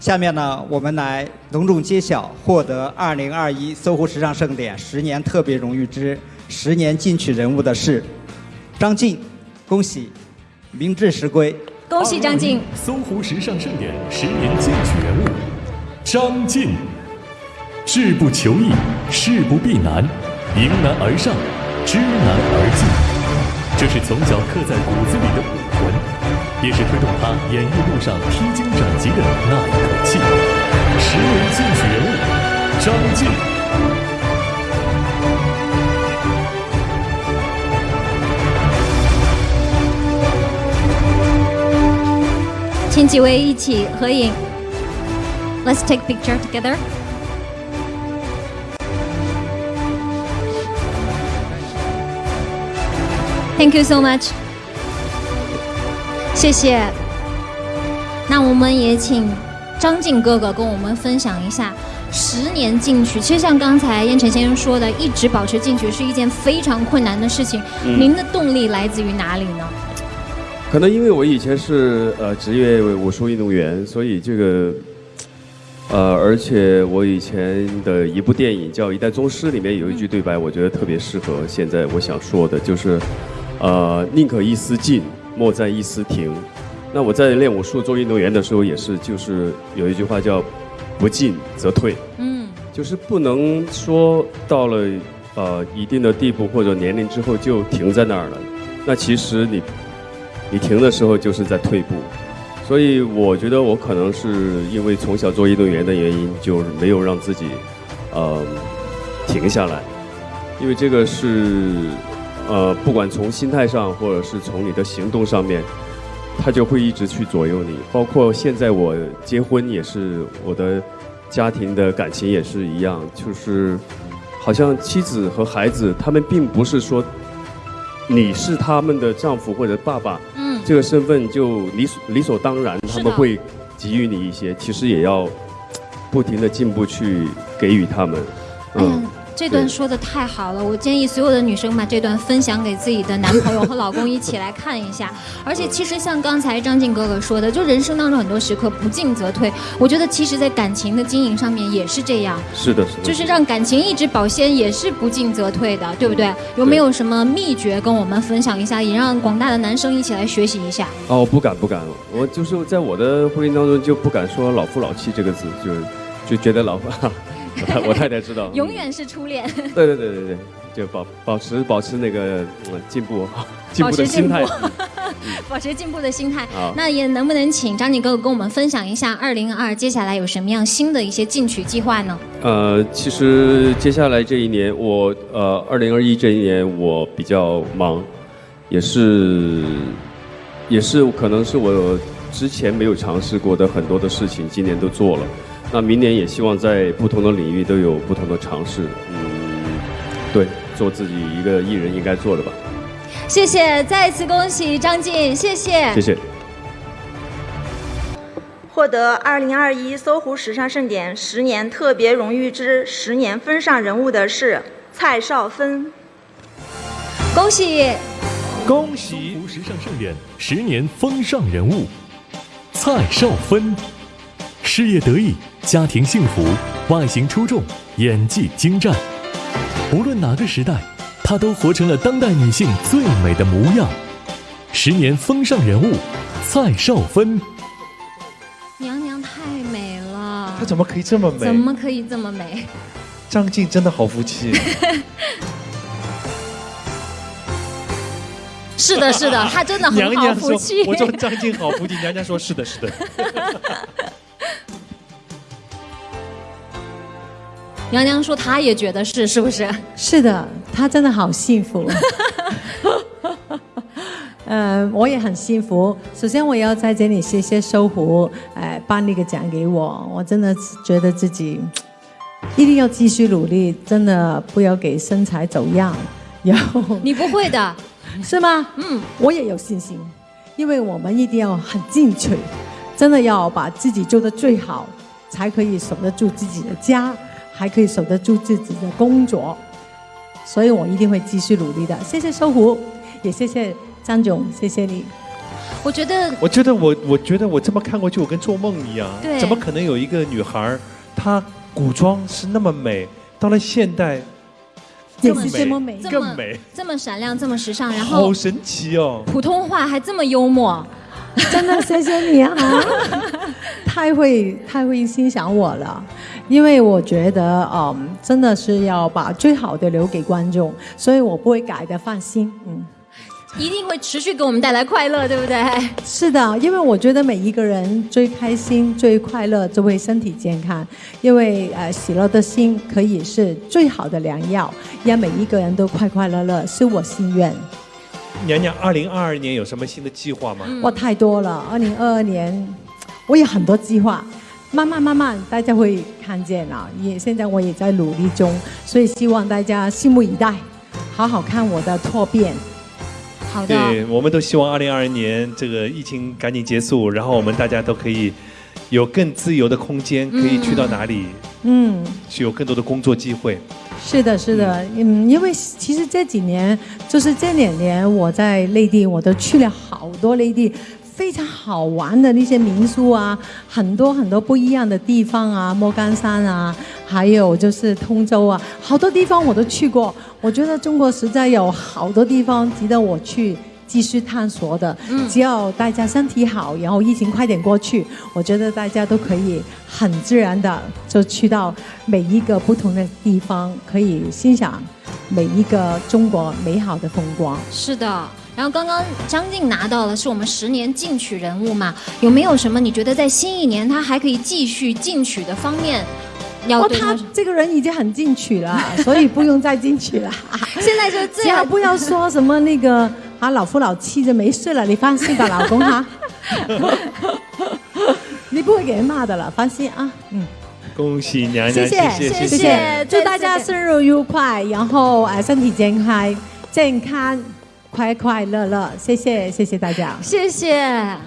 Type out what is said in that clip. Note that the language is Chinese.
下面呢，我们来隆重揭晓获得2021搜狐时尚盛典十年特别荣誉之十年进取人物的是张晋，恭喜，名至实归。恭喜张晋！搜狐时尚盛典十年进取人物张晋，志不求易，事不避难，迎难而上，知难而进，这是从小刻在骨子里的武魂。也是推动他演艺路上披荆斩棘的那一口气。十年进取人物张晋，请几位一起合影。Let's take picture together. Thank you so much. 谢谢。那我们也请张晋哥哥跟我们分享一下十年进取。其实像刚才燕晨先生说的，一直保持进取是一件非常困难的事情。您的动力来自于哪里呢？可能因为我以前是呃职业武术运动员，所以这个呃，而且我以前的一部电影叫《一代宗师》，里面有一句对白，我觉得特别适合现在我想说的，就是呃，宁可一丝进。莫在一丝停。那我在练武术做运动员的时候，也是，就是有一句话叫“不进则退”。嗯，就是不能说到了呃一定的地步或者年龄之后就停在那儿了。那其实你你停的时候就是在退步。所以我觉得我可能是因为从小做运动员的原因，就是没有让自己呃停下来，因为这个是。呃，不管从心态上，或者是从你的行动上面，他就会一直去左右你。包括现在我结婚也是，我的家庭的感情也是一样，就是好像妻子和孩子，他们并不是说你是他们的丈夫或者爸爸，嗯，这个身份就理所理所当然，他们会给予你一些，其实也要不停的进步去给予他们，嗯。这段说的太好了，我建议所有的女生把这段分享给自己的男朋友和老公一起来看一下。而且其实像刚才张晋哥哥说的，就人生当中很多时刻不进则退。我觉得其实，在感情的经营上面也是这样。是的，是的。就是让感情一直保鲜，也是不进则退的，对不对？有没有什么秘诀跟我们分享一下，也让广大的男生一起来学习一下？哦，不敢不敢，我就是在我的婚姻当中就不敢说老夫老妻这个字，就就觉得老。我太太知道，永远是初恋。对对对对对，就保保持保持那个进步，进步的心态，保持进步的心态。那也能不能请张景哥哥跟我们分享一下二零二接下来有什么样新的一些进取计划呢？呃，其实接下来这一年，我呃二零二一这一年我比较忙，也是也是可能是我之前没有尝试过的很多的事情，今年都做了。那明年也希望在不同的领域都有不同的尝试，嗯，对，做自己一个艺人应该做的吧。谢谢，再次恭喜张晋，谢谢。谢谢。获得二零二一搜狐时尚盛典十年特别荣誉之十年风尚人物的是蔡少芬。恭喜！恭喜！搜狐时尚盛典十年风尚人物蔡少芬，事业得意。家庭幸福，外形出众，演技精湛。无论哪个时代，她都活成了当代女性最美的模样。十年风尚人物，蔡少芬。娘娘太美了。她怎么可以这么美？怎么可以这么美？张晋真的好福气。是的，是的，他真的很好福气。我说张晋好福气，娘娘说是的，是的。娘娘说，她也觉得是，是不是？是的，她真的好幸福。嗯，我也很幸福。首先，我要在这里谢谢搜狐，哎，颁那个奖给我。我真的觉得自己一定要继续努力，真的不要给身材走样。然后你不会的，是吗？嗯，我也有信心，因为我们一定要很进取，真的要把自己做的最好，才可以守得住自己的家。还可以守得住自己的工作，所以我一定会继续努力的。谢谢搜狐，也谢谢张总，谢谢你。我觉得我觉得我我觉得我这么看过去，我跟做梦一样。对怎么可能有一个女孩儿，她古装是那么美，到了现代也更是这么美。这么更美，这么闪亮，这么时尚，然后好神奇哦！普通话还这么幽默，真的谢谢你啊，太会太会欣赏我了，因为我觉得嗯，真的是要把最好的留给观众，所以我不会改的，放心。嗯，一定会持续给我们带来快乐，对不对？是的，因为我觉得每一个人最开心、最快乐，就会身体健康，因为呃，喜乐的心可以是最好的良药，让每一个人都快快乐乐，是我心愿。娘娘，二零二二年有什么新的计划吗？哇，太多了！二零二二年，我有很多计划，慢慢慢慢大家会看见啊。也现在我也在努力中，所以希望大家拭目以待，好好看我的蜕变。好的，对，我们都希望二零二二年这个疫情赶紧结束，然后我们大家都可以有更自由的空间，可以去到哪里，嗯，去有更多的工作机会。是的，是的，嗯，因为其实这几年，就是这两年我在内地，我都去了好多内地非常好玩的那些民宿啊，很多很多不一样的地方啊，莫干山啊，还有就是通州啊，好多地方我都去过。我觉得中国实在有好多地方值得我去。继续探索的，只要大家身体好，然后疫情快点过去，我觉得大家都可以很自然的就去到每一个不同的地方，可以欣赏每一个中国美好的风光。是的。然后刚刚张静拿到了是我们十年进取人物嘛？有没有什么你觉得在新一年他还可以继续进取的方面？要他这个人已经很进取了，所以不用再进取了。现在就最好 不要说什么那个啊老夫老妻就没事了，你放心吧，老公哈。你不会给人骂的了，放心啊。嗯，恭喜娘娘，谢谢谢谢谢谢，祝大家生日愉快，然后呃身体健康，健康快快乐乐，谢谢谢谢大家。谢谢。